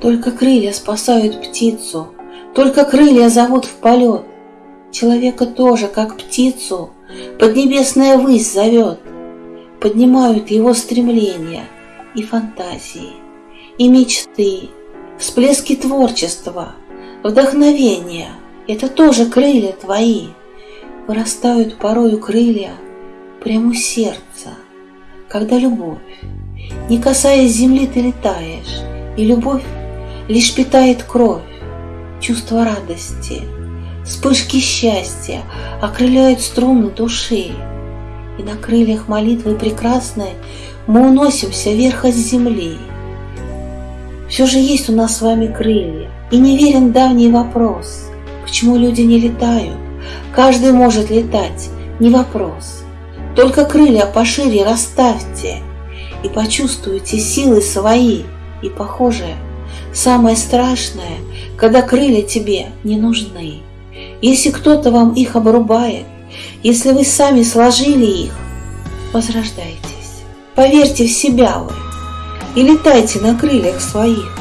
Только крылья спасают птицу, Только крылья зовут в полет. Человека тоже, как птицу, Поднебесная высь зовет. Поднимают его стремления и фантазии, и мечты, всплески творчества, вдохновения. Это тоже крылья твои. Вырастают порою крылья прямо у сердца, когда любовь, не касаясь земли, ты летаешь, и любовь лишь питает кровь, чувство радости, вспышки счастья окрыляют струны души, и на крыльях молитвы прекрасной мы уносимся вверх от земли. Все же есть у нас с вами крылья, и не верен давний вопрос, почему люди не летают. Каждый может летать, не вопрос. Только крылья пошире расставьте и почувствуйте силы свои. И похоже, самое страшное, когда крылья тебе не нужны. Если кто-то вам их обрубает, если вы сами сложили их, возрождайтесь. Поверьте в себя вы и летайте на крыльях своих.